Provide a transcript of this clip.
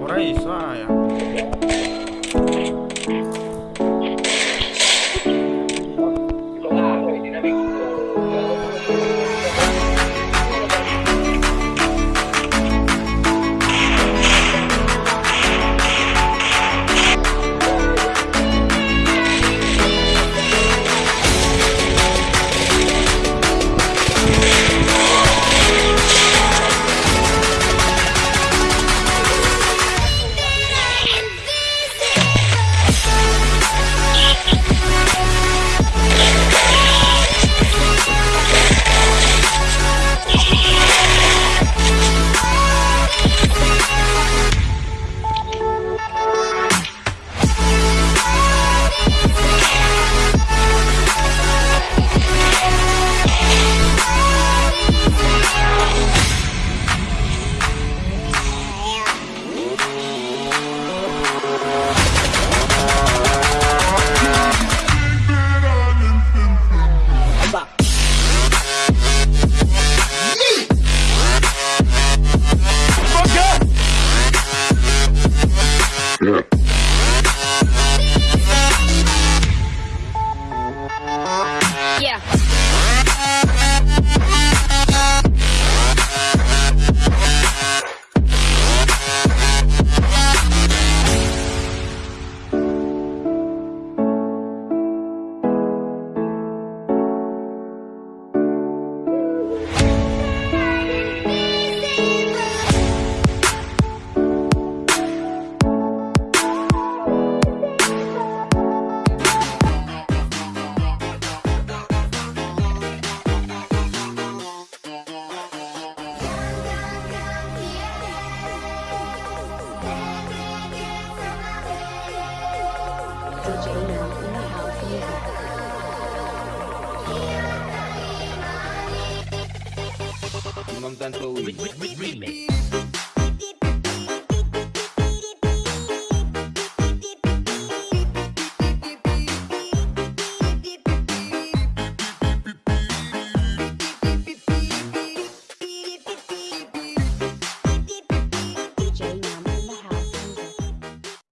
Por aí, só. Yeah. DJ Now in the house music. Non tanto Wii.